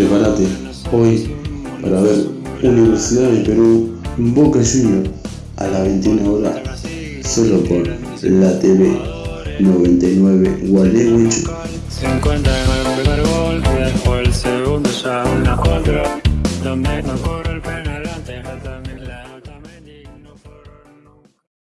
prepárate hoy para ver Universidad de Perú Boca Junior a las 21 horas solo por la TV 99 Gualeguaychú. Se encuentra en el primer gol y después el segundo ya una contra.